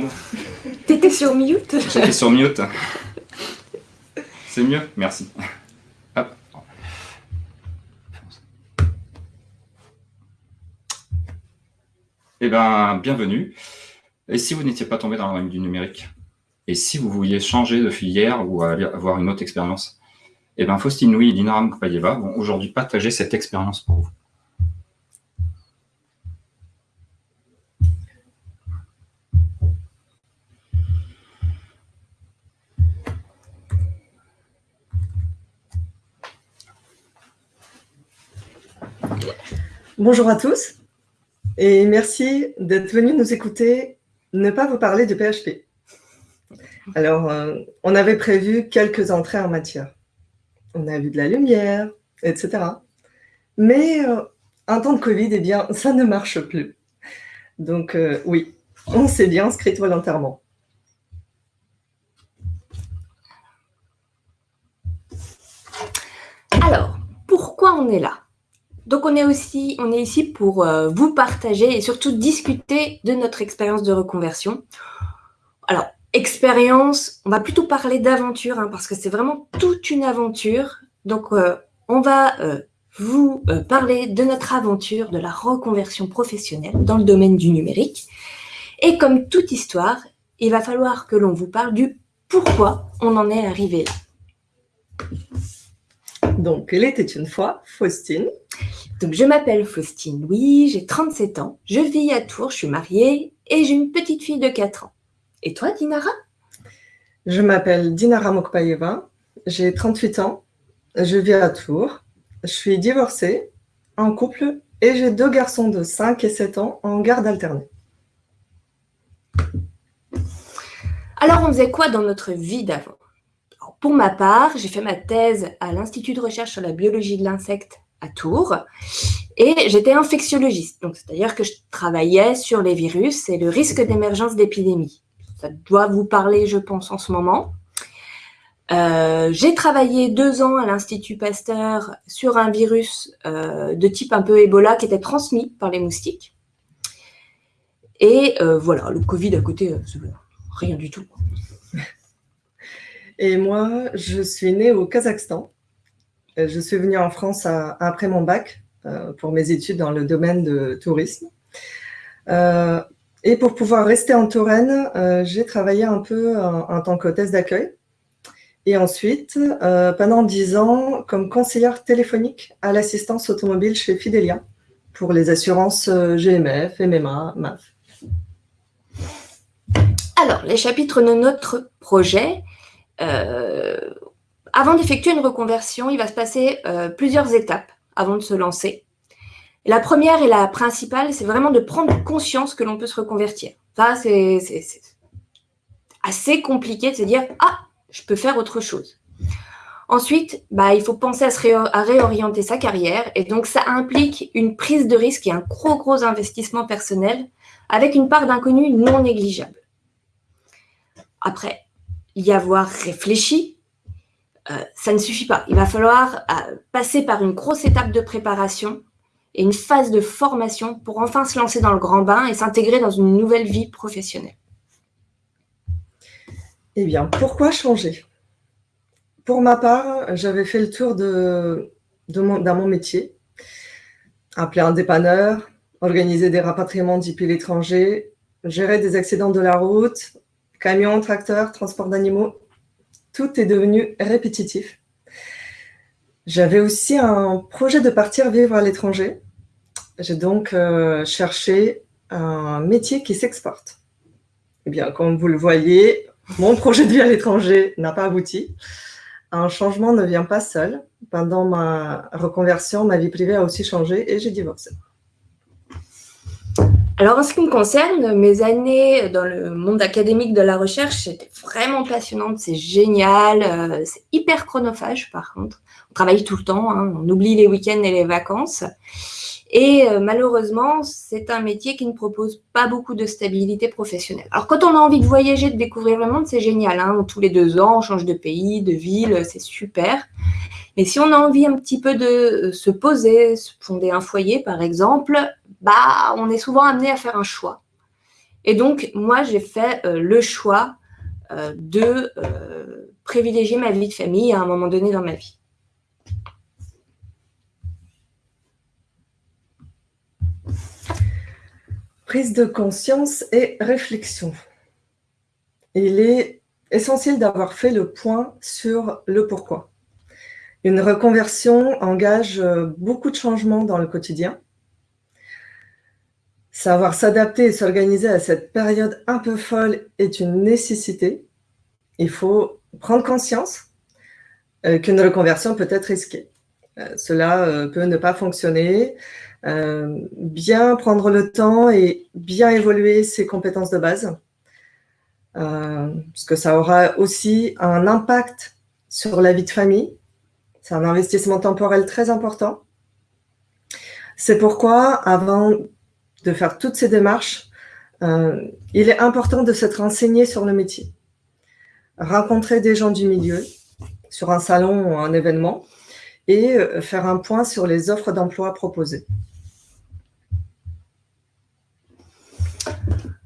Le. T'étais sur mute J'étais sur mute. C'est mieux Merci. Hop. Eh bien, bienvenue. Et si vous n'étiez pas tombé dans la ligne du numérique Et si vous vouliez changer de filière ou avoir une autre expérience Eh bien, Faustine Louis et Dinaram Kopayeva vont aujourd'hui partager cette expérience pour vous. Bonjour à tous et merci d'être venus nous écouter ne pas vous parler de PHP. Alors, euh, on avait prévu quelques entrées en matière. On a vu de la lumière, etc. Mais euh, un temps de Covid, eh bien, ça ne marche plus. Donc, euh, oui, on s'est bien inscrit volontairement. Alors, pourquoi on est là? Donc, on est, aussi, on est ici pour euh, vous partager et surtout discuter de notre expérience de reconversion. Alors, expérience, on va plutôt parler d'aventure hein, parce que c'est vraiment toute une aventure. Donc, euh, on va euh, vous parler de notre aventure de la reconversion professionnelle dans le domaine du numérique. Et comme toute histoire, il va falloir que l'on vous parle du pourquoi on en est arrivé là. Donc, il était une fois Faustine. Donc, je m'appelle Faustine Louis, j'ai 37 ans, je vis à Tours, je suis mariée et j'ai une petite fille de 4 ans. Et toi, Dinara? Je m'appelle Dinara Mokpaeva, j'ai 38 ans, je vis à Tours, je suis divorcée, en couple et j'ai deux garçons de 5 et 7 ans en garde alternée. Alors, on faisait quoi dans notre vie d'avant? Pour ma part, j'ai fait ma thèse à l'Institut de recherche sur la biologie de l'insecte à Tours et j'étais infectiologiste, donc c'est-à-dire que je travaillais sur les virus et le risque d'émergence d'épidémies. Ça doit vous parler, je pense, en ce moment. Euh, j'ai travaillé deux ans à l'Institut Pasteur sur un virus euh, de type un peu Ebola qui était transmis par les moustiques. Et euh, voilà, le Covid à côté, rien du tout. Et moi, je suis née au Kazakhstan. Euh, je suis venue en France après mon bac euh, pour mes études dans le domaine de tourisme. Euh, et pour pouvoir rester en Touraine, j'ai travaillé un peu en, tant qu'hôtesse d'accueil. Et ensuite, pendant dix ans, comme conseillère téléphonique à l'assistance automobile chez Fidelia pour les assurances GMF, MMA, MAF. Alors, les chapitres de notre projet, euh, avant d'effectuer une reconversion, il va se passer euh, plusieurs étapes avant de se lancer. la première et la principale, c'est vraiment de prendre conscience que l'on peut se reconvertir. Ça, c'est assez compliqué de se dire « Ah, je peux faire autre chose ». Ensuite, bah, il faut penser à, à, réorienter sa carrière. Et donc, ça implique une prise de risque et un gros, gros investissement personnel avec une part d'inconnu non négligeable. Après, y avoir réfléchi, euh, ça ne suffit pas. Il va falloir euh, passer par une grosse étape de préparation et une phase de formation pour enfin se lancer dans le grand bain et s'intégrer dans une nouvelle vie professionnelle. Eh bien, pourquoi changer? Pour ma part, j'avais fait le tour de, mon, dans mon métier, appeler un dépanneur, organiser des rapatriements depuis l'étranger, gérer des accidents de la route, Camions, tracteurs, transport d'animaux, tout est devenu répétitif. J'avais aussi un projet de partir vivre à l'étranger. J'ai donc euh, cherché un métier qui s'exporte. Eh bien, comme vous le voyez, mon projet de vie à l'étranger n'a pas abouti. Un changement ne vient pas seul. Pendant ma reconversion, ma vie privée a aussi changé et j'ai divorcé. Alors, en ce qui me concerne, mes années dans le monde académique de la recherche, c'était vraiment passionnante, c'est génial, euh, c'est hyper chronophage par contre. On travaille tout le temps, hein, on oublie les week-ends et les vacances. Et euh, malheureusement, c'est un métier qui ne propose pas beaucoup de stabilité professionnelle. Alors, quand on a envie de voyager, de découvrir le monde, c'est génial. Hein. Tous les deux ans, on change de pays, de ville, c'est super. Mais si on a envie un petit peu de se poser, se fonder un foyer, par exemple, bah, on est souvent amené à faire un choix. Et donc, moi, j'ai fait le choix de privilégier ma vie de famille à un moment donné dans ma vie. Prise de conscience et réflexion. Il est essentiel d'avoir fait le point sur le pourquoi. Une reconversion engage beaucoup de changements dans le quotidien. Savoir s'adapter et s'organiser à cette période un peu folle est une nécessité. Il faut prendre conscience euh, qu'une reconversion peut être risquée. Euh, cela euh, peut ne pas fonctionner. bien prendre le temps et bien évoluer ses compétences de base. parce que ça aura aussi un impact sur la vie de famille. C'est un investissement temporel très important. C'est pourquoi, avant de faire toutes ces démarches, il est important de s'être renseigné sur le métier rencontrer des gens du milieu sur un salon ou un événement et euh, faire un point sur les offres d'emploi proposées.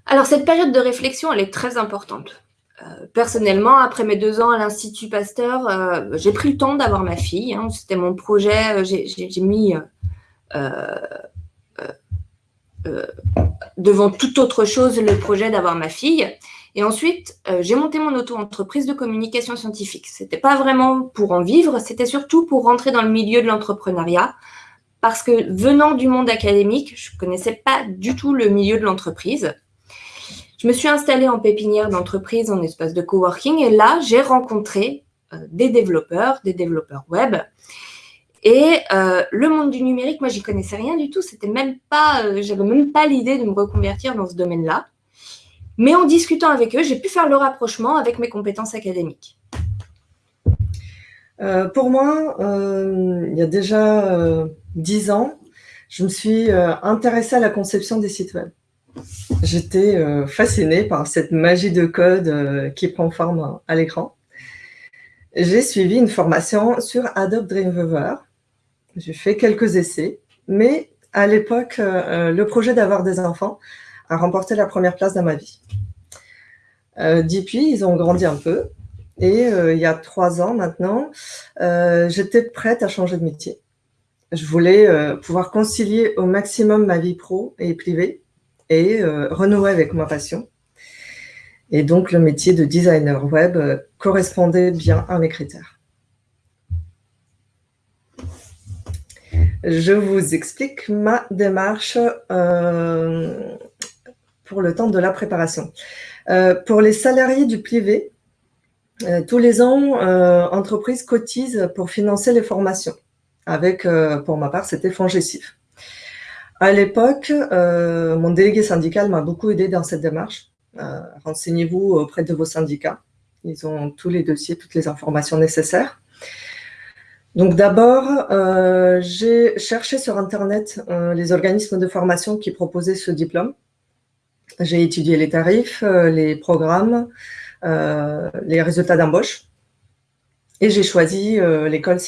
Alors, cette période de réflexion, elle est très importante. Euh, personnellement, après mes deux ans à l'Institut Pasteur, euh, j'ai pris le temps d'avoir ma fille. Hein. C'était mon projet. J'ai mis devant toute autre chose le projet d'avoir ma fille. Et ensuite, euh, j'ai monté mon auto-entreprise de communication scientifique. Ce n'était pas vraiment pour en vivre, c'était surtout pour rentrer dans le milieu de l'entrepreneuriat. Parce que venant du monde académique, je ne connaissais pas du tout le milieu de l'entreprise. Je me suis installée en pépinière d'entreprise, en espace de coworking, et là, j'ai rencontré euh, des développeurs, des développeurs web. Et euh, le monde du numérique, moi, j'y connaissais rien du tout. C'était même pas, j'avais même pas l'idée de me reconvertir dans ce domaine-là. Mais en discutant avec eux, j'ai pu faire le rapprochement avec mes compétences académiques. Euh, pour moi, euh, il y a déjà euh, dix ans, je me suis intéressée à la conception des sites web. J'étais fascinée par cette magie de code qui prend forme à l'écran. J'ai suivi une formation sur Adobe Dreamweaver. J'ai fait quelques essais, mais à l'époque, le projet d'avoir des enfants a remporté la première place dans ma vie. Euh, depuis, ils ont grandi un peu. Et euh, il y a trois ans maintenant, euh, j'étais prête à changer de métier. Je voulais pouvoir concilier au maximum ma vie pro et privée et renouer avec ma passion. Et donc, le métier de designer web correspondait bien à mes critères. Je vous explique ma démarche pour le temps de la préparation. Euh, pour les salariés du privé, euh, tous les ans, euh, entreprises cotisent pour financer les formations. Avec, pour ma part, c'était Fongessif. À l'époque, mon délégué syndical m'a beaucoup aidé dans cette démarche. Renseignez-vous auprès de vos syndicats. Ils ont tous les dossiers, toutes les informations nécessaires. Donc d'abord, j'ai cherché sur Internet les organismes de formation qui proposaient ce diplôme. J'ai étudié les tarifs, euh, les programmes, euh, les résultats d'embauche et j'ai choisi euh, l'école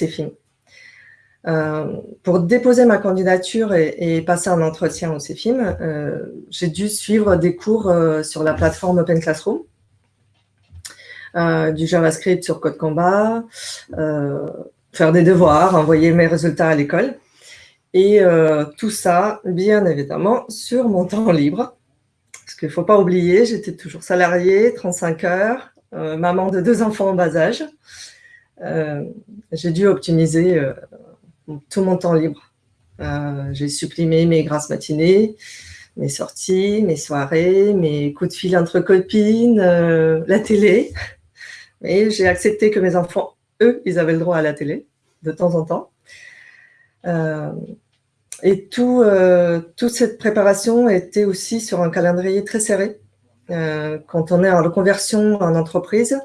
CEFIM. pour déposer ma candidature et, passer un entretien au CEFIM, j'ai dû suivre des cours sur la plateforme Open Classroom, du JavaScript sur Code Combat, faire des devoirs, envoyer mes résultats à l'école. Et tout ça, bien évidemment, sur mon temps libre qu'il ne faut pas oublier, j'étais toujours salariée, 35 heures, euh, maman de deux enfants en bas âge. Euh, j'ai dû optimiser euh, tout mon temps libre. j'ai supprimé mes grasses matinées, mes sorties, mes soirées, mes coups de fil entre copines, la télé. Mais j'ai accepté que mes enfants, eux, ils avaient le droit à la télé, de temps en temps. Et euh, toute cette préparation était aussi sur un calendrier très serré. Euh, quand on est en reconversion en entreprise,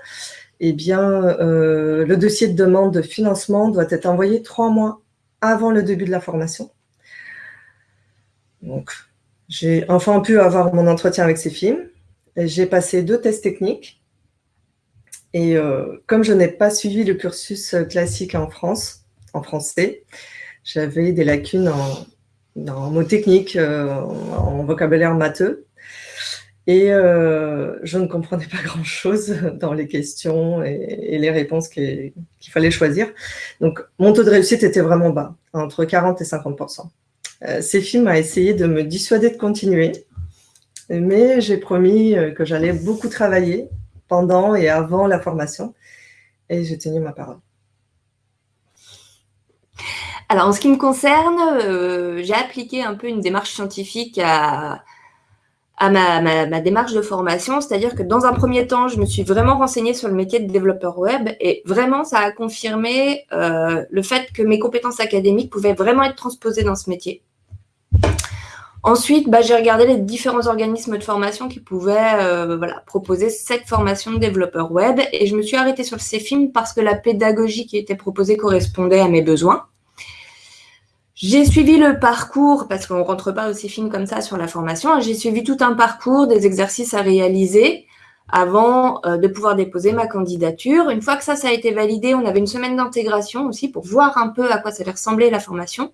eh bien, euh, le dossier de demande de financement doit être envoyé trois mois avant le début de la formation. Donc, j'ai enfin pu avoir mon entretien avec ces films. J'ai passé deux tests techniques. Et comme je n'ai pas suivi le cursus classique en France, en français, j'avais des lacunes en, mots techniques, euh, en vocabulaire matheux. Et je ne comprenais pas grand-chose dans les questions et, les réponses qu'il fallait choisir. Donc, mon taux de réussite était vraiment bas, entre 40 et 50 Ces films a essayé de me dissuader de continuer, mais j'ai promis que j'allais beaucoup travailler pendant et avant la formation, et j'ai tenu ma parole. Alors, en ce qui me concerne, euh, j'ai appliqué un peu une démarche scientifique à, ma, démarche de formation, c'est-à-dire que dans un premier temps, je me suis vraiment renseignée sur le métier de développeur web et vraiment, ça a confirmé euh, le fait que mes compétences académiques pouvaient vraiment être transposées dans ce métier. Ensuite, bah, j'ai regardé les différents organismes de formation qui pouvaient euh, proposer cette formation de développeur web et je me suis arrêtée sur le CFIM parce que la pédagogie qui était proposée correspondait à mes besoins. J'ai suivi le parcours, parce qu'on ne rentre pas aussi fine comme ça sur la formation, hein. j'ai suivi tout un parcours, des exercices à réaliser avant euh, de pouvoir déposer ma candidature. Une fois que ça, ça a été validé, on avait une semaine d'intégration aussi pour voir un peu à quoi ça allait ressembler la formation.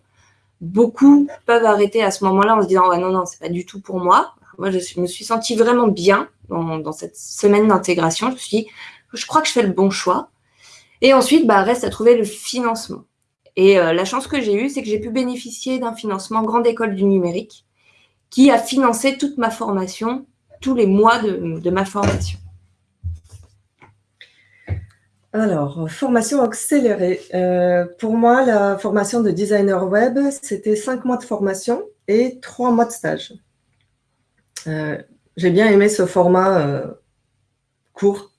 Beaucoup peuvent arrêter à ce moment-là en se disant non, non, c'est pas du tout pour moi ». Moi, je me suis sentie vraiment bien dans, cette semaine d'intégration. Je me suis dit « je crois que je fais le bon choix ». Et ensuite, bah, reste à trouver le financement. Et euh, la chance que j'ai eue, c'est que j'ai pu bénéficier d'un financement Grande École du Numérique qui a financé toute ma formation, tous les mois de, ma formation. Alors, formation accélérée. Euh, pour moi, la formation de designer web, c'était cinq mois de formation et trois mois de stage. Euh, j'ai bien aimé ce format court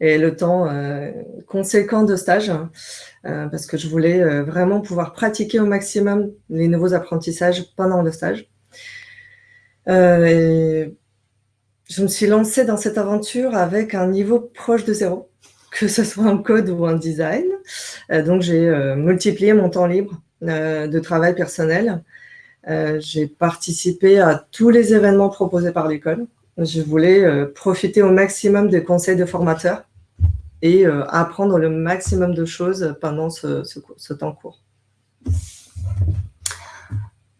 et le temps conséquent de stage. Euh, parce que je voulais euh, vraiment pouvoir pratiquer au maximum les nouveaux apprentissages pendant le stage. Euh, je me suis lancée dans cette aventure avec un niveau proche de zéro, que ce soit en code ou en design. donc, j'ai multiplié mon temps libre de travail personnel. j'ai participé à tous les événements proposés par l'école. Je voulais profiter au maximum des conseils de formateurs et euh, apprendre le maximum de choses pendant ce, temps court.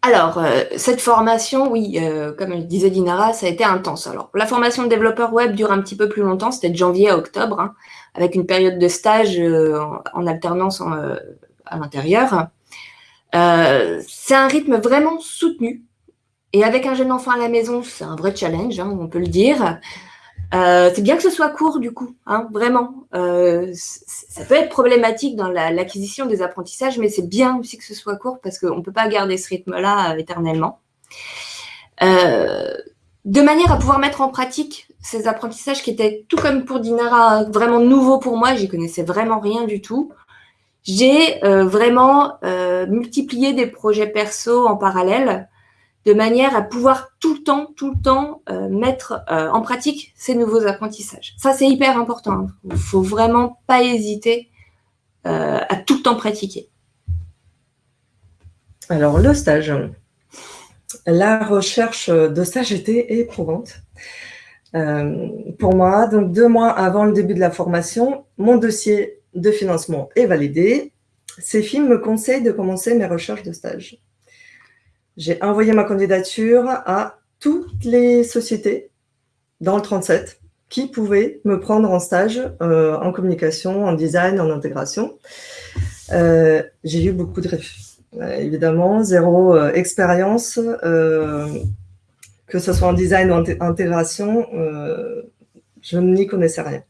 Alors, euh, cette formation, oui, euh, comme le disait Dinara, ça a été intense. Alors, la formation de développeur web dure un petit peu plus longtemps, c'était de janvier à octobre, hein, avec une période de stage en, alternance à l'intérieur. c'est un rythme vraiment soutenu. Et avec un jeune enfant à la maison, c'est un vrai challenge, hein, on peut le dire. Euh, c'est bien que ce soit court du coup, hein, vraiment. Euh, ça peut être problématique dans l'acquisition des apprentissages, mais c'est bien aussi que ce soit court parce qu'on ne peut pas garder ce rythme-là euh, éternellement. de manière à pouvoir mettre en pratique ces apprentissages qui étaient, tout comme pour Dinara, vraiment nouveaux pour moi, j'y connaissais vraiment rien du tout. J'ai vraiment multiplié des projets perso en parallèle de manière à pouvoir tout le temps, tout le temps euh, mettre euh, en pratique ces nouveaux apprentissages. Ça, c'est hyper important. Il ne faut vraiment pas hésiter euh, à tout le temps pratiquer. Alors, le stage. La recherche de stage était éprouvante. pour moi, donc deux mois avant le début de la formation, mon dossier de financement est validé. Ces me conseillent de commencer mes recherches de stage j'ai envoyé ma candidature à toutes les sociétés dans le 37 qui pouvaient me prendre en stage euh, en communication, en design, en intégration. Euh, j'ai eu beaucoup de refus. Euh, évidemment, zéro expérience, que ce soit en design ou en intégration, je n'y connaissais rien.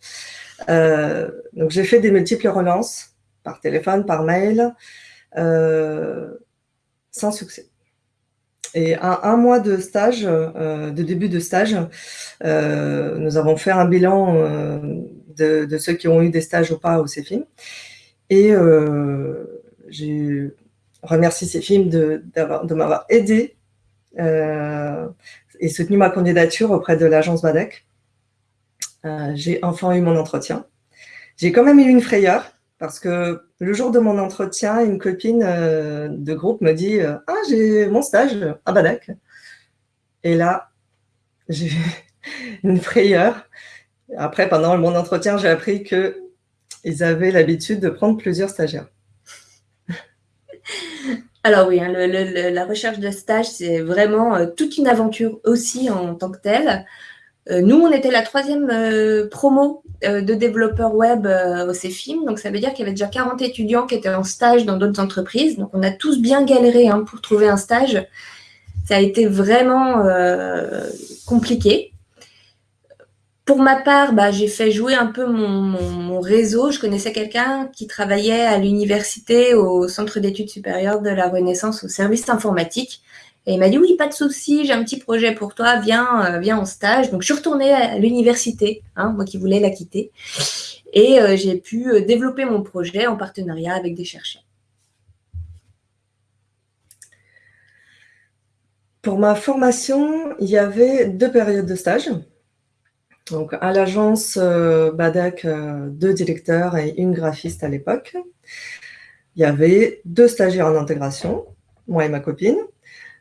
donc, j'ai fait des multiples relances par téléphone, par mail, sans succès. Et à un mois de stage, euh, de début de stage, euh, nous avons fait un bilan euh, de, ceux qui ont eu des stages ou pas au CEFIM. Et j'ai remercié CEFIM de, de m'avoir aidé et soutenu ma candidature auprès de l'agence BADEC. j'ai enfin eu mon entretien. J'ai quand même eu une frayeur parce que le jour de mon entretien, une copine euh, de groupe me dit euh, Ah, j'ai mon stage à Badac. Et là, j'ai une frayeur. Après, pendant mon entretien, j'ai appris qu'ils avaient l'habitude de prendre plusieurs stagiaires. Alors oui, hein, la recherche de stage, c'est vraiment euh, toute une aventure aussi en tant que telle. Euh, nous, on était la troisième euh, promo de développeurs web au CEFIM, donc ça veut dire qu'il y avait déjà 40 étudiants qui étaient en stage dans d'autres entreprises. Donc on a tous bien galéré hein, pour trouver un stage. Ça a été vraiment compliqué. Pour ma part, bah, j'ai fait jouer un peu mon, réseau. Je connaissais quelqu'un qui travaillait à l'université au Centre d'études supérieures de la Renaissance au service informatique. Et il m'a dit, oui, pas de souci, j'ai un petit projet pour toi, viens, euh, viens en stage. Donc, je suis retournée à l'université, hein, moi qui voulais la quitter. Et euh, j'ai pu euh, développer mon projet en partenariat avec des chercheurs. Pour ma formation, il y avait deux périodes de stage. Donc, à l'agence euh, deux directeurs et une graphiste à l'époque. Il y avait deux stagiaires en intégration, moi et ma copine,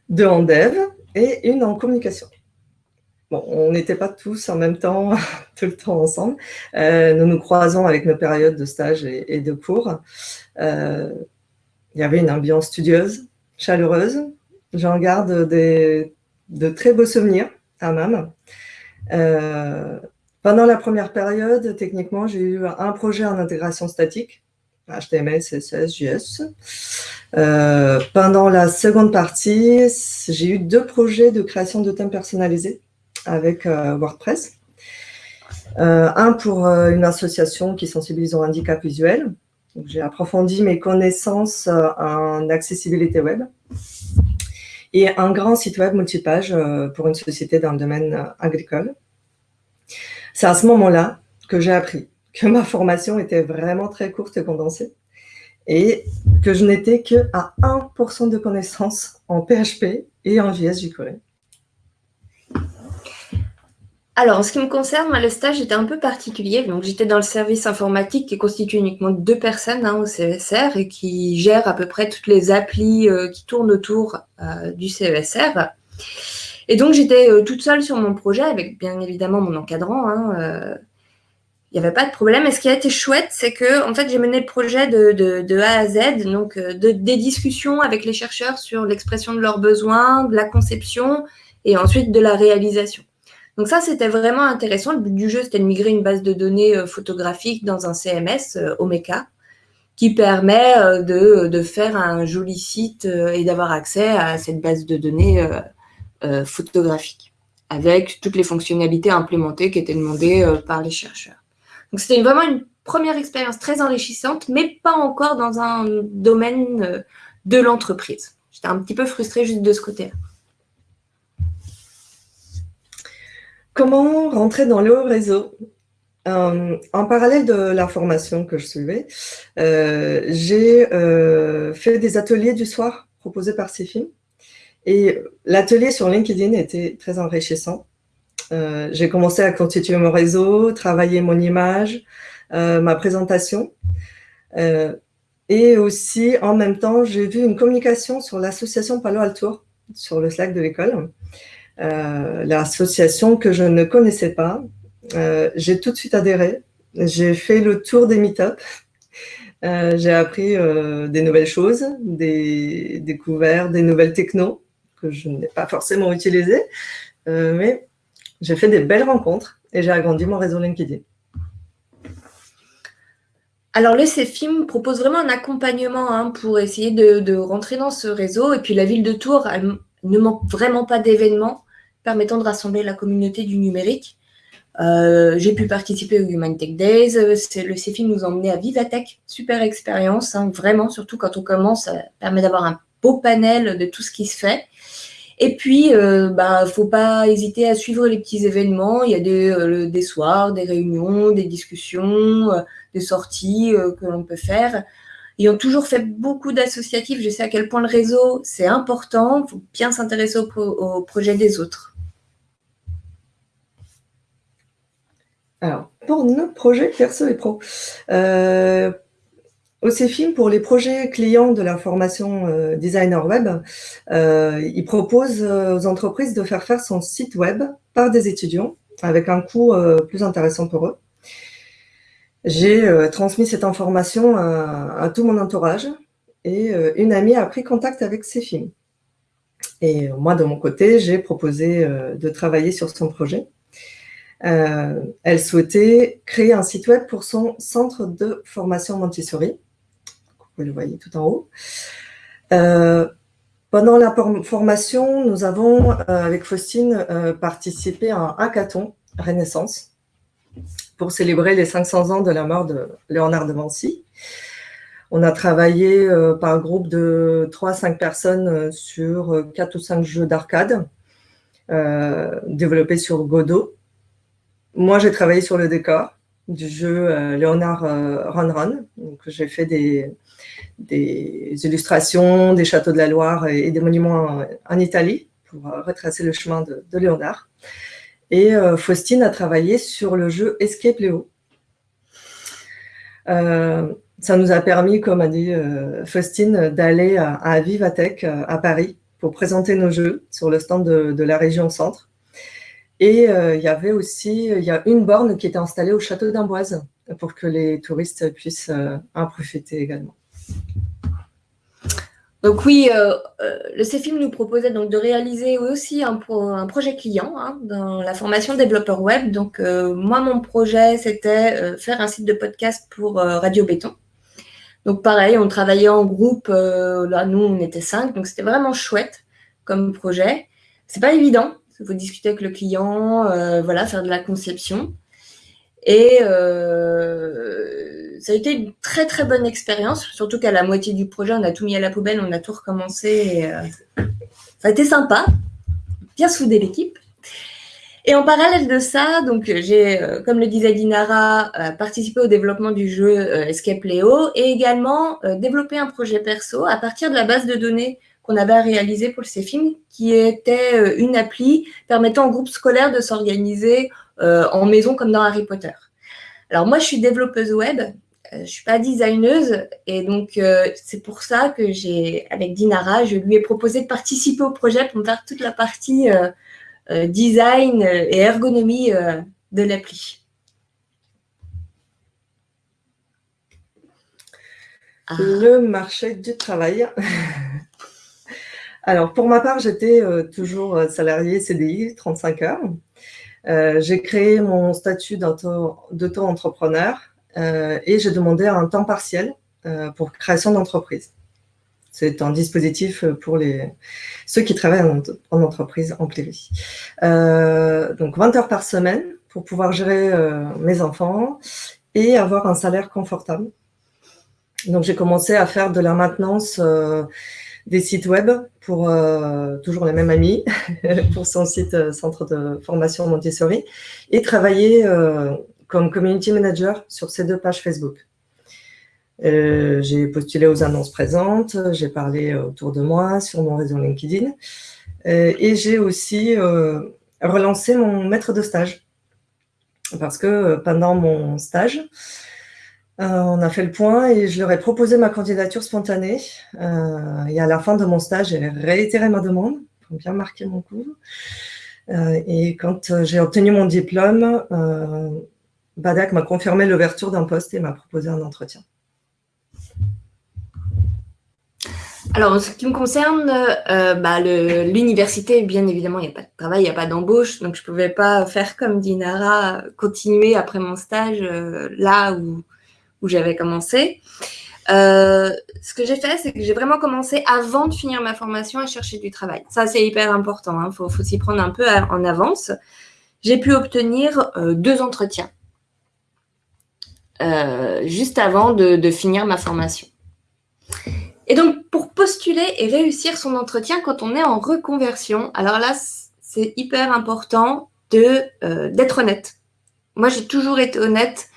deux en dev et une en communication. Bon, on n'était pas tous en même temps, tout le temps ensemble. Euh, nous nous croisons avec nos périodes de stage et, de cours. il y avait une ambiance studieuse, chaleureuse. J'en garde des, de très beaux souvenirs à même. Euh, pendant la première période, techniquement, j'ai eu un projet en intégration statique, HTML, CSS, JS. Euh, pendant la seconde partie, j'ai eu deux projets de création de thèmes personnalisés avec euh, WordPress. un pour une association qui sensibilise au handicap visuel. J'ai approfondi mes connaissances en accessibilité web et un grand site web multipage euh, pour une société dans le domaine euh, agricole. C'est à ce moment-là que j'ai appris que ma formation était vraiment très courte et condensée et que je n'étais que à 1% de connaissances en PHP et en JS. Alors, en ce qui me concerne, le stage était un peu particulier. Donc, j'étais dans le service informatique qui constitue uniquement deux personnes hein, au CESR et qui gère à peu près toutes les applis euh, qui tournent autour euh, du CESR. Et donc, j'étais euh, toute seule sur mon projet avec bien évidemment mon encadrant. Hein, il n'y avait pas de problème. Et ce qui a été chouette, c'est que en fait, j'ai mené le projet de, A à Z, donc des discussions avec les chercheurs sur l'expression de leurs besoins, de la conception et ensuite de la réalisation. Donc ça, c'était vraiment intéressant. Le but du jeu, c'était de migrer une base de données euh, photographique dans un CMS, euh, Omeka, qui permet euh, de, faire un joli site et d'avoir accès à cette base de données photographique, avec toutes les fonctionnalités implémentées qui étaient demandées par les chercheurs. Donc c'était vraiment une première expérience très enrichissante, mais pas encore dans un domaine de l'entreprise. J'étais un petit peu frustrée juste de ce côté-là. Comment rentrer dans le réseau? Euh, En parallèle de la formation que je suivais, euh, j'ai euh, fait des ateliers du soir proposés par CEFIM. Et l'atelier sur LinkedIn était très enrichissant. J'ai commencé à constituer mon réseau, travailler mon image, ma présentation. et aussi, en même temps, j'ai vu une communication sur l'association Palo Alto, sur le Slack de l'école. Euh, l'association que je ne connaissais pas. Euh, j'ai tout de suite adhéré. J'ai fait le tour des meet-up. Euh, j'ai appris des nouvelles choses, des découvertes, des nouvelles technos que je n'ai pas forcément utilisées, mais j'ai fait des belles rencontres et j'ai agrandi mon réseau LinkedIn. Alors, le CEFIM propose vraiment un accompagnement hein, pour essayer de, rentrer dans ce réseau. Et puis, la ville de Tours, ne manque vraiment pas d'événements permettant de rassembler la communauté du numérique. Euh, j'ai pu participer au Human Tech Days. Le CEFI nous a emmenés à Vivatech. Super expérience, hein, vraiment, surtout quand on commence, ça permet d'avoir un beau panel de tout ce qui se fait. Et puis, il euh, bah, faut pas hésiter à suivre les petits événements. Il y a des, euh, des soirs, des réunions, des discussions, des sorties que l'on peut faire ayant toujours fait beaucoup d'associatifs, je sais à quel point le réseau, c'est important. Il faut bien s'intéresser au, au, projet des autres. Alors, pour nos projets perso et pro, CEFIM, pour les projets clients de la formation euh, designer web, euh, il propose euh, aux entreprises de faire faire son site web par des étudiants avec un coût plus intéressant pour eux. J'ai transmis cette information à, tout mon entourage et une amie a pris contact avec films. Et moi, de mon côté, j'ai proposé de travailler sur son projet. elle souhaitait créer un site web pour son centre de formation Montessori. Vous le voyez tout en haut. pendant la formation, nous avons, avec Faustine, participé à un hackathon Renaissance pour célébrer les 500 ans de la mort de Léonard de Vinci. On a travaillé euh, par groupe de 3 à 5 personnes euh, sur 4 euh, ou 5 jeux d'arcade développés sur Godot. Moi, j'ai travaillé sur le décor du jeu Léonard Run Run. J'ai fait des, illustrations des châteaux de la Loire et, des monuments en, Italie pour retracer le chemin de, de Léonard. Et euh, Faustine a travaillé sur le jeu Escape Léo. Euh, ça nous a permis, comme a dit euh, Faustine, d'aller à, Vivatech à Paris pour présenter nos jeux sur le stand de, la région centre. Et il y avait aussi y a une borne qui était installée au château d'Amboise pour que les touristes puissent en profiter également. Donc oui, euh, euh, le CFIM nous proposait donc de réaliser aussi un, projet client hein, dans la formation développeur web. Donc euh, moi, mon projet, c'était faire un site de podcast pour Radio Béton. Donc pareil, on travaillait en groupe. là, nous, on était cinq, donc c'était vraiment chouette comme projet. C'est pas évident. Il faut discuter avec le client, voilà, faire de la conception. Et ça a été une très très bonne expérience, surtout qu'à la moitié du projet, on a tout mis à la poubelle, on a tout recommencé. Euh, ça a été sympa, bien soudé l'équipe. Et en parallèle de ça, donc j'ai, euh, comme le disait Dinara, euh, participé au développement du jeu Escape Leo et également développé un projet perso à partir de la base de données qu'on avait à réaliser pour le CFIM, qui était une appli permettant aux groupes scolaires de s'organiser en maison comme dans Harry Potter. Alors moi, je suis développeuse web je ne suis pas designeuse et donc euh, c'est pour ça que j'ai, avec Dinara, je lui ai proposé de participer au projet pour faire toute la partie euh, euh, design et ergonomie de l'appli. Ah. Le marché du travail. Alors, pour ma part, j'étais toujours salarié CDI, 35 heures. j'ai créé mon statut d'auto-entrepreneur euh, et j'ai demandé un temps partiel euh, pour création d'entreprise. C'est un dispositif pour les, ceux qui travaillent en, entreprise en prairie. Euh, donc 20 heures par semaine pour pouvoir gérer mes enfants et avoir un salaire confortable. Donc j'ai commencé à faire de la maintenance des sites web pour toujours les mêmes amis, pour son site centre de formation Montessori, et travailler comme community manager sur ces deux pages Facebook. Euh, j'ai postulé aux annonces présentes, j'ai parlé autour de moi sur mon réseau LinkedIn euh, et j'ai aussi euh, relancé mon maître de stage parce que pendant mon stage, on a fait le point et je leur ai proposé ma candidature spontanée et à la fin de mon stage, j'ai réitéré ma demande pour bien marquer mon coup. et quand j'ai obtenu mon diplôme, Badak m'a confirmé l'ouverture d'un poste et m'a proposé un entretien. Alors, en ce qui me concerne, euh, bah, l'université, bien évidemment, il n'y a pas de travail, il n'y a pas d'embauche, donc je ne pouvais pas faire comme Dinara, continuer après mon stage euh, là où, j'avais commencé. Euh, ce que j'ai fait, c'est que j'ai vraiment commencé avant de finir ma formation à chercher du travail. Ça, c'est hyper important, il hein. faut s'y prendre un peu en avance. J'ai pu obtenir deux entretiens euh, juste avant de, finir ma formation. Et donc, pour postuler et réussir son entretien quand on est en reconversion, alors là, c'est hyper important euh, d'être honnête. Moi, j'ai toujours été honnête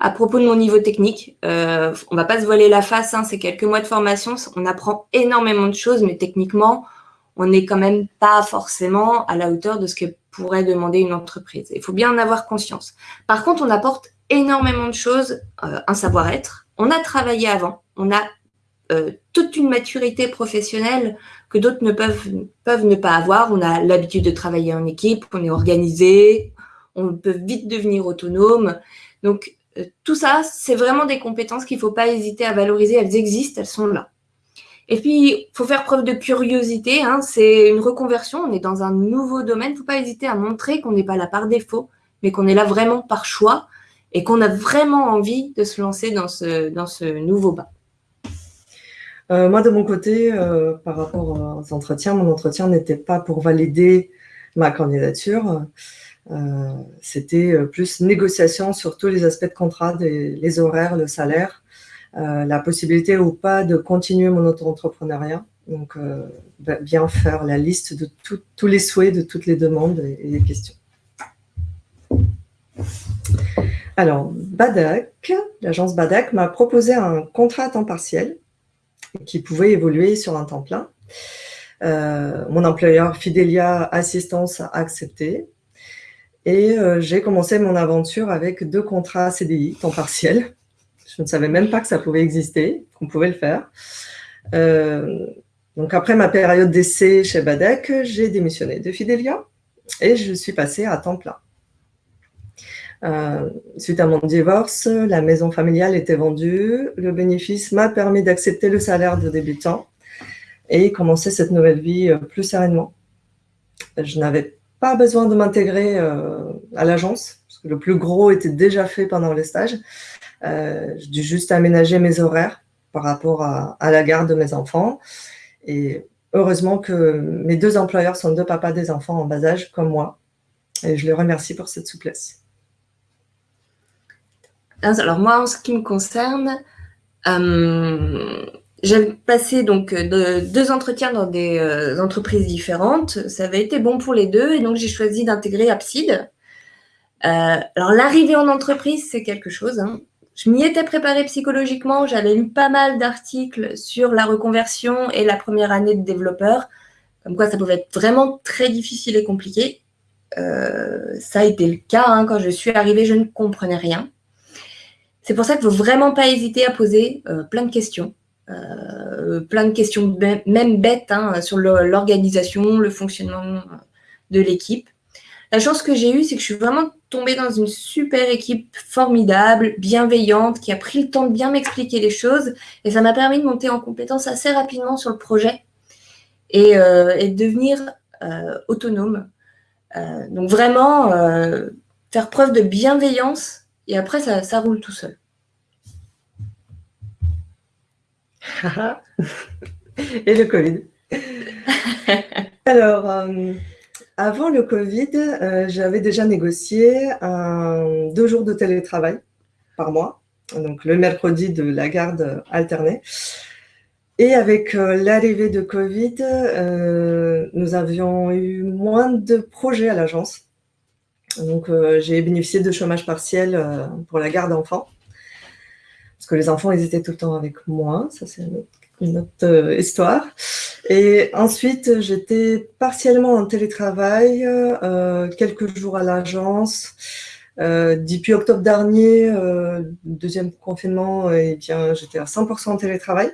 à propos de mon niveau technique. Euh, on va pas se voiler la face, hein, c'est quelques mois de formation, on apprend énormément de choses, mais techniquement, on n'est quand même pas forcément à la hauteur de ce que pourrait demander une entreprise. Il faut bien en avoir conscience. Par contre, on apporte énormément de choses, euh, un savoir-être. On a travaillé avant, on a euh, toute une maturité professionnelle que d'autres ne peuvent, peuvent ne pas avoir. On a l'habitude de travailler en équipe, on est organisé, on peut vite devenir autonome. Donc, euh, tout ça, c'est vraiment des compétences qu'il ne faut pas hésiter à valoriser. Elles existent, elles sont là. Et puis, il faut faire preuve de curiosité. Hein. C'est une reconversion, on est dans un nouveau domaine. Il ne faut pas hésiter à montrer qu'on n'est pas là par défaut, mais qu'on est là vraiment par choix et qu'on a vraiment envie de se lancer dans ce, dans ce nouveau bas. Euh, moi, de mon côté, euh, par rapport aux entretiens, mon entretien n'était pas pour valider ma candidature. Euh, c'était plus négociation sur tous les aspects de contrat, les horaires, le salaire, la possibilité ou pas de continuer mon auto-entrepreneuriat. Donc, bien faire la liste de tous les souhaits, de toutes les demandes et, et les questions. Alors, Badak, l'agence Badak m'a proposé un contrat à temps partiel qui pouvait évoluer sur un temps plein. Euh, mon employeur Fidelia Assistance a accepté et euh, j'ai commencé mon aventure avec deux contrats CDI, temps partiel. Je ne savais même pas que ça pouvait exister, qu'on pouvait le faire. Euh, donc après ma période d'essai chez Badek, j'ai démissionné de Fidelia et je suis passée à temps plein. Euh, suite à mon divorce, la maison familiale était vendue. Le bénéfice m'a permis d'accepter le salaire de débutant et commencer cette nouvelle vie euh, plus sereinement. Je n'avais pas besoin de m'intégrer euh, à l'agence, parce que le plus gros était déjà fait pendant les stages. J'ai dû juste aménager mes horaires par rapport à, à, la garde de mes enfants. Et heureusement que mes deux employeurs sont deux papas des enfants en bas âge, comme moi. Et je les remercie pour cette souplesse. Alors moi, en ce qui me concerne, euh, j'ai passé donc deux entretiens dans des euh, entreprises différentes. Ça avait été bon pour les deux et donc j'ai choisi d'intégrer Abside. Euh, alors l'arrivée en entreprise, c'est quelque chose. Hein. Je m'y étais préparée psychologiquement. J'avais lu pas mal d'articles sur la reconversion et la première année de développeur, comme quoi ça pouvait être vraiment très difficile et compliqué. ça a été le cas. Hein. Quand je suis arrivée, je ne comprenais rien. C'est pour ça qu'il ne faut vraiment pas hésiter à poser euh, plein de questions. Euh, plein de questions même bêtes hein, sur l'organisation, le fonctionnement de l'équipe. La chance que j'ai eue, c'est que je suis vraiment tombée dans une super équipe formidable, bienveillante, qui a pris le temps de bien m'expliquer les choses. Et ça m'a permis de monter en compétence assez rapidement sur le projet et, euh, de devenir autonome. donc vraiment, faire preuve de bienveillance et après, ça, roule tout seul. et le Covid. Alors, euh, avant le Covid, euh, j'avais déjà négocié deux jours de télétravail par mois, donc le mercredi de la garde alternée. Et avec euh, l'arrivée de Covid, nous avions eu moins de projets à l'agence. Donc, euh, j'ai bénéficié de chômage partiel euh, pour la garde d'enfants. Parce que les enfants, ils étaient tout le temps avec moi. Ça, c'est une autre, euh, histoire. Et ensuite, j'étais partiellement en télétravail, quelques jours à l'agence. depuis octobre dernier, deuxième confinement, eh bien, j'étais à 100% en télétravail.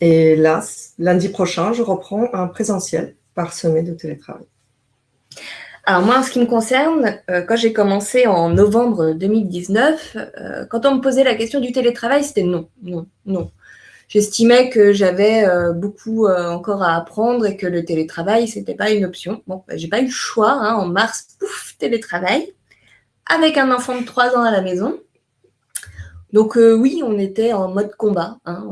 Et là, lundi prochain, je reprends un présentiel parsemé de télétravail. Alors moi, en ce qui me concerne, euh, quand j'ai commencé en novembre 2019, euh, quand on me posait la question du télétravail, c'était non, non, non. J'estimais que j'avais euh, beaucoup encore à apprendre et que le télétravail, ce n'était pas une option. Bon, bah, j'ai pas eu le choix. Hein. en mars, pouf, télétravail, avec un enfant de 3 ans à la maison. Donc oui, on était en mode combat. Hein.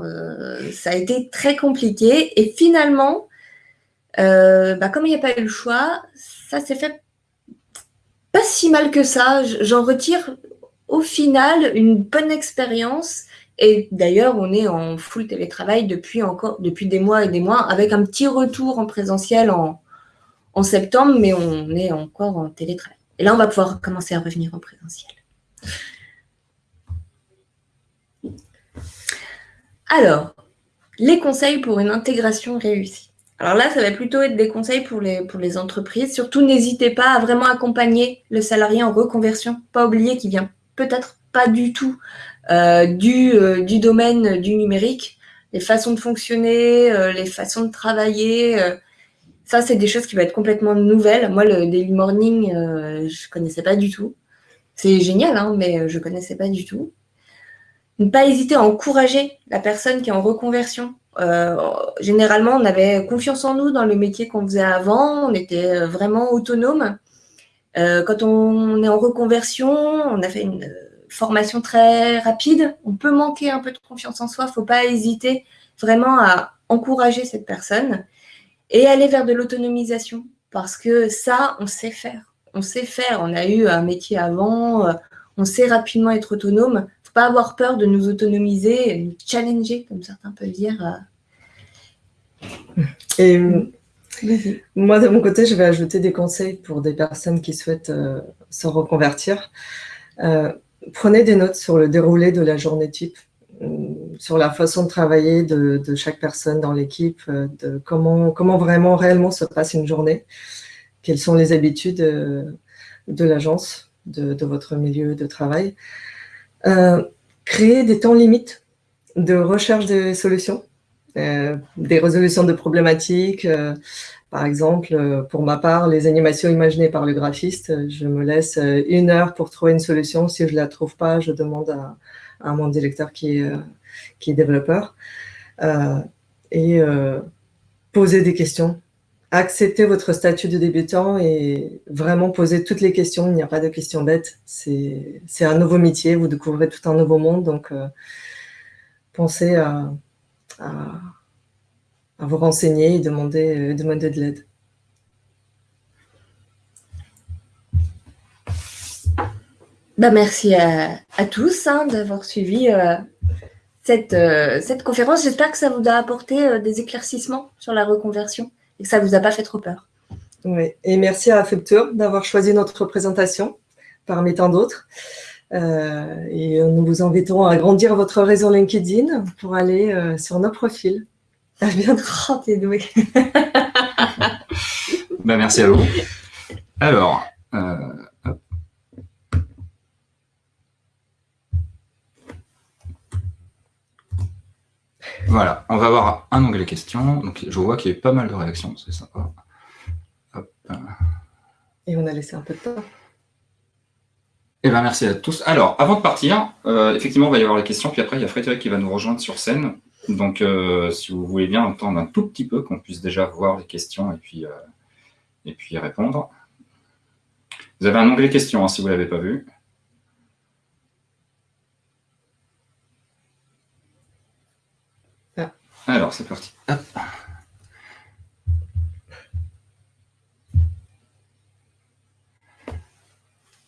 ça a été très compliqué. Et finalement, bah, comme il n'y a pas eu le choix, ça s'est fait pas si mal que ça. J'en retire au final une bonne expérience. Et d'ailleurs, on est en full télétravail depuis des mois et des mois, avec un petit retour en présentiel en, en septembre, mais on est encore en télétravail. Et là, on va pouvoir commencer à revenir en présentiel. Alors, les conseils pour une intégration réussie. Alors là, ça va plutôt être des conseils pour les, entreprises. Surtout, n'hésitez pas à vraiment accompagner le salarié en reconversion. Pas oublier qu'il vient peut-être pas du tout euh, du, euh, du, domaine du numérique. Les façons de fonctionner, euh, les façons de travailler, ça, c'est des choses qui vont être complètement nouvelles. Moi, le daily morning, je ne connaissais pas du tout. C'est génial, hein, mais je ne connaissais pas du tout. Ne pas hésiter à encourager la personne qui est en reconversion généralement, on avait confiance en nous dans le métier qu'on faisait avant, on était vraiment autonome. quand on est en reconversion, on a fait une formation très rapide, on peut manquer un peu de confiance en soi, il ne faut pas hésiter vraiment à encourager cette personne et aller vers de l'autonomisation parce que ça, on sait faire. On sait faire, on a eu un métier avant, euh, on sait rapidement être autonome. Faut pas avoir peur de nous autonomiser, nous challenger, comme certains peuvent dire. Euh. Et moi, de mon côté, je vais ajouter des conseils pour des personnes qui souhaitent euh, se reconvertir prenez des notes sur le déroulé de la journée type, euh, sur la façon de travailler de, chaque personne dans l'équipe, euh, de comment, comment vraiment réellement se passe une journée, quelles sont les habitudes euh, de l'agence, de, votre milieu de travail. Créer des temps limites de recherche des solutions, des résolutions de problématiques, par exemple, euh, pour ma part, les animations imaginées par le graphiste, euh, je me laisse euh, une heure pour trouver une solution. Si je ne la trouve pas, je demande à, mon directeur qui est développeur. et poser des questions. Accepter votre statut de débutant et vraiment poser toutes les questions. Il n'y a pas de questions bêtes. C'est un nouveau métier, vous découvrez tout un nouveau monde. Donc, pensez à vous renseigner et demander, euh, de l'aide. Bah, merci à, tous hein, d'avoir suivi euh, cette, euh, cette conférence. J'espère que ça vous a apporté des éclaircissements sur la reconversion et que ça ne vous a pas fait trop peur. Oui, et merci à Future d'avoir choisi notre présentation parmi tant d'autres. et nous vous invitons à agrandir votre réseau LinkedIn pour aller sur nos profils. À bientôt. Oh, t'es doué. ben, merci à vous. Alors, euh, voilà, on va avoir un onglet questions. Donc, je vois qu'il y a pas mal de réactions, c'est sympa. Et on a laissé un peu de temps. Eh ben, merci à tous. Alors, avant de partir, euh, effectivement, il va y avoir les questions, puis après, il y a Frédéric qui va nous rejoindre sur scène. Donc, euh, si vous voulez bien entendre un tout petit peu, qu'on puisse déjà voir les questions et puis, euh, et puis y répondre. Vous avez un onglet questions, hein, si vous ne l'avez pas vu. Alors, c'est parti.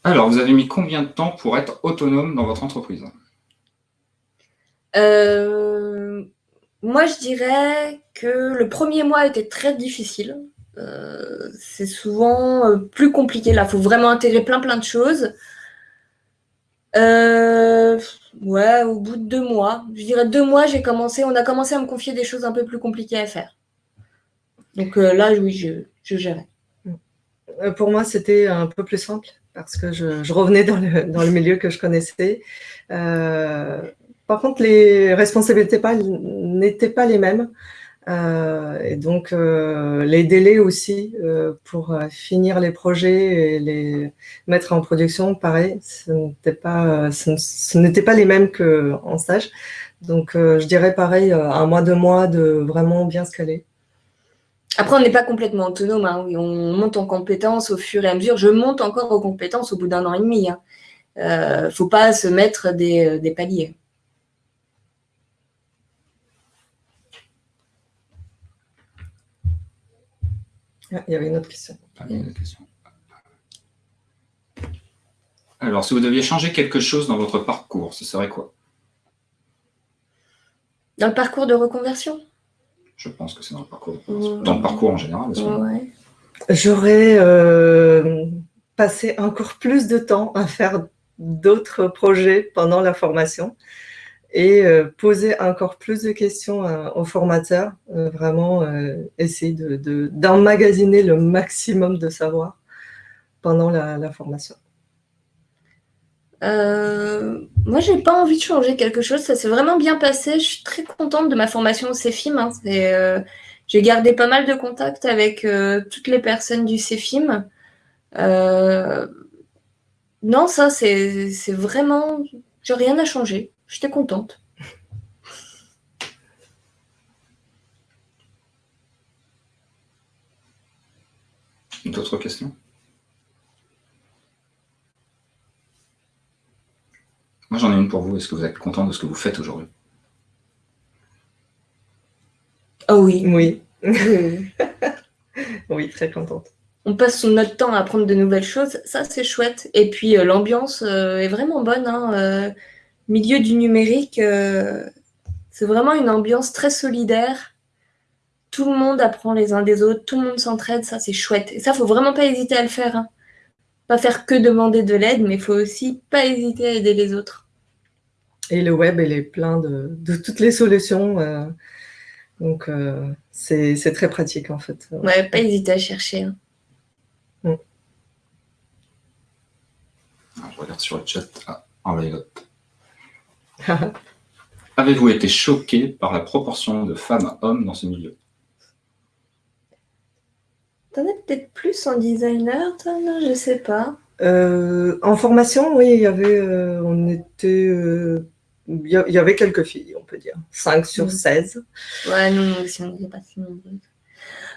Alors, vous avez mis combien de temps pour être autonome dans votre entreprise? Euh, moi, je dirais que le premier mois était très difficile. Euh, c'est souvent euh, plus compliqué. Là, il faut vraiment intégrer plein plein de choses. Ouais, au bout de deux mois, je dirais deux mois, j'ai commencé, on a commencé à me confier des choses un peu plus compliquées à faire. Donc là, oui, je, je gérais. Pour moi, c'était un peu plus simple parce que je, revenais dans le, dans le, milieu que je connaissais. Par contre, les responsabilités n'étaient pas les mêmes. Euh, et donc, euh, les délais aussi euh, pour finir les projets et les mettre en production, pareil, ce n'était pas, ce, pas les mêmes qu'en stage. Donc, je dirais pareil, un mois, deux mois de vraiment bien se caler. Après, on n'est pas complètement autonome. Hein. On monte en compétences au fur et à mesure. Je monte encore aux compétences au bout d'un an et demi. Il hein. ne faut pas se mettre des paliers. Ah, il y avait une autre question. Ah, Alors, si vous deviez changer quelque chose dans votre parcours, ce serait quoi? Dans le parcours de reconversion? Je pense que c'est dans le parcours. Dans le parcours en général. J'aurais euh, passé encore plus de temps à faire d'autres projets pendant la formation et euh, poser encore plus de questions euh, aux formateurs, euh, vraiment essayer d'emmagasiner de, le maximum de savoir pendant la, formation. moi, j'ai pas envie de changer quelque chose. Ça s'est vraiment bien passé. Je suis très contente de ma formation au CEFIM. Hein. j'ai gardé pas mal de contacts avec toutes les personnes du CEFIM. non, ça, c'est vraiment... J'ai rien à changer. J'étais contente. D'autres questions Moi, j'en ai une pour vous. Est-ce que vous êtes content de ce que vous faites aujourd'hui? Oh oui. Oui. oui, très contente. On passe notre temps à apprendre de nouvelles choses. Ça, c'est chouette. Et puis, euh, l'ambiance euh, est vraiment bonne. Hein, euh milieu du numérique, euh, c'est vraiment une ambiance très solidaire. Tout le monde apprend les uns des autres, tout le monde s'entraide, ça c'est chouette. Et ça, faut vraiment pas hésiter à le faire. hein. Pas faire que demander de l'aide, mais il faut aussi pas hésiter à aider les autres. Et le web, il est plein de, de toutes les solutions. euh, donc, euh, c'est c'est très pratique en fait. Ouais, pas hésiter à chercher. hein. Alors, Je regarde sur le chat. Ah, envoyez Avez-vous été choqué par la proportion de femmes à hommes dans ce milieu? T'en as peut-être plus en designer, toi Non, je sais pas. Euh, en formation, oui, il y avait, euh, on était, euh, il y avait quelques filles, on peut dire, 5 sur Mhm. 16. Ouais, nous, nous aussi, on n'était pas si nombreuses.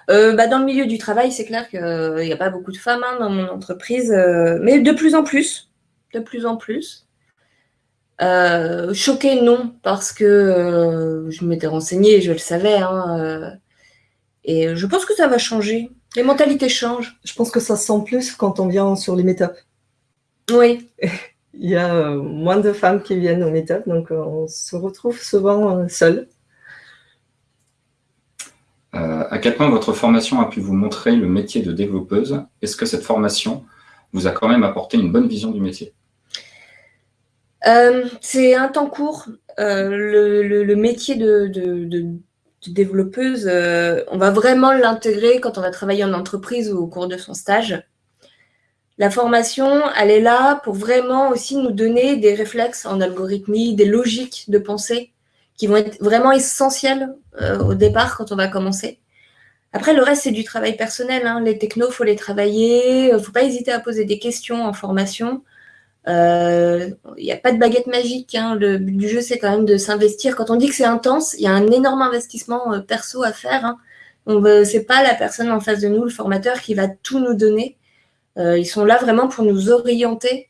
Euh, bah, dans le milieu du travail, c'est clair qu'il n'y a pas beaucoup de femmes hein, dans mon entreprise, euh, mais de plus en plus. De plus en plus. Euh, choquée, non, parce que euh, je m'étais renseignée, je le savais. hein, euh, et je pense que ça va changer. Les mentalités changent. Je pense que ça se sent plus quand on vient sur les meet-up. Oui, Il y a euh, moins de femmes qui viennent au meet-up, donc euh, on se retrouve souvent euh, seul. Euh, À quel point votre formation a pu vous montrer le métier de développeuse? Est-ce que cette formation vous a quand même apporté une bonne vision du métier? Euh, c'est un temps court. Euh, le, métier de, développeuse, euh, on va vraiment l'intégrer quand on va travailler en entreprise ou au cours de son stage. La formation, elle est là pour vraiment aussi nous donner des réflexes en algorithmie, des logiques de pensée qui vont être vraiment essentielles au départ quand on va commencer. Après, le reste, c'est du travail personnel. hein. Les technos, faut les travailler. Il faut pas hésiter à poser des questions en formation. Euh, Il n'y a pas de baguette magique. hein. Le but du jeu, c'est quand même de s'investir. Quand on dit que c'est intense, il y a un énorme investissement euh, perso à faire. Hein. On veut- c'est pas la personne en face de nous, le formateur, qui va tout nous donner. Euh, ils sont là vraiment pour nous orienter.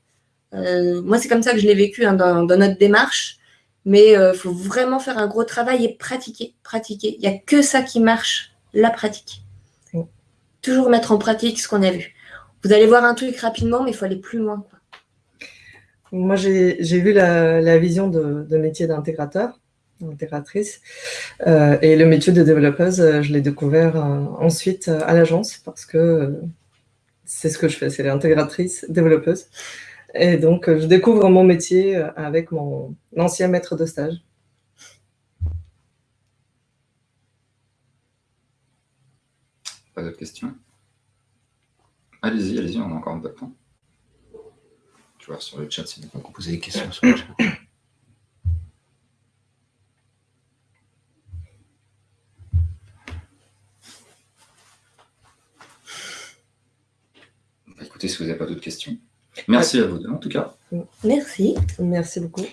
Euh, moi, c'est comme ça que je l'ai vécu hein, dans, dans notre démarche. Mais il faut vraiment faire un gros travail et pratiquer, pratiquer. Il n'y a que ça qui marche, la pratique. Toujours mettre en pratique ce qu'on a vu. Vous allez voir un truc rapidement, mais il faut aller plus loin. quoi. Moi, j'ai vu la, vision de, métier d'intégrateur, intégratrice, euh, et le métier de développeuse, euh, je l'ai découvert euh, ensuite à l'agence parce que c'est ce que je fais, c'est l'intégratrice développeuse. Et donc, je découvre mon métier avec mon ancien maître de stage. Pas d'autres questions? Allez-y, allez-y, on a encore un peu de temps. Tu vois, sur le chat, c'est beaucoup poser des questions sur le chat. Bah, écoutez, si vous n'avez pas d'autres questions. Merci à vous deux, en tout cas. Merci. Merci beaucoup.